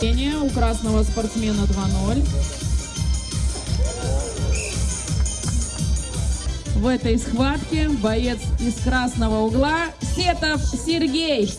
У красного спортсмена 2-0. В этой схватке боец из красного угла Сетов Сергей.